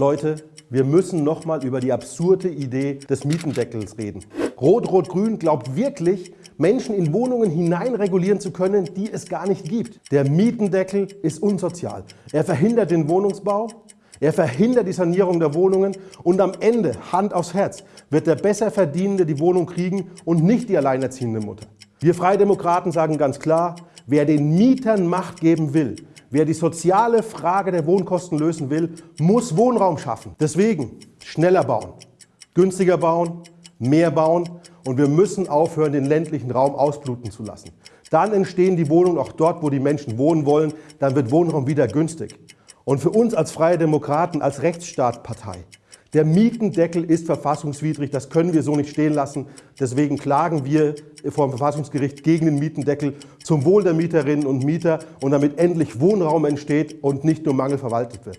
Leute, wir müssen nochmal über die absurde Idee des Mietendeckels reden. Rot-Rot-Grün glaubt wirklich, Menschen in Wohnungen hineinregulieren zu können, die es gar nicht gibt. Der Mietendeckel ist unsozial. Er verhindert den Wohnungsbau, er verhindert die Sanierung der Wohnungen und am Ende, Hand aufs Herz, wird der Besserverdienende die Wohnung kriegen und nicht die alleinerziehende Mutter. Wir Freie Demokraten sagen ganz klar, wer den Mietern Macht geben will, wer die soziale Frage der Wohnkosten lösen will, muss Wohnraum schaffen. Deswegen schneller bauen, günstiger bauen, mehr bauen und wir müssen aufhören, den ländlichen Raum ausbluten zu lassen. Dann entstehen die Wohnungen auch dort, wo die Menschen wohnen wollen, dann wird Wohnraum wieder günstig. Und für uns als Freie Demokraten, als Rechtsstaatpartei, der Mietendeckel ist verfassungswidrig, das können wir so nicht stehen lassen. Deswegen klagen wir vor dem Verfassungsgericht gegen den Mietendeckel zum Wohl der Mieterinnen und Mieter und damit endlich Wohnraum entsteht und nicht nur Mangel verwaltet wird.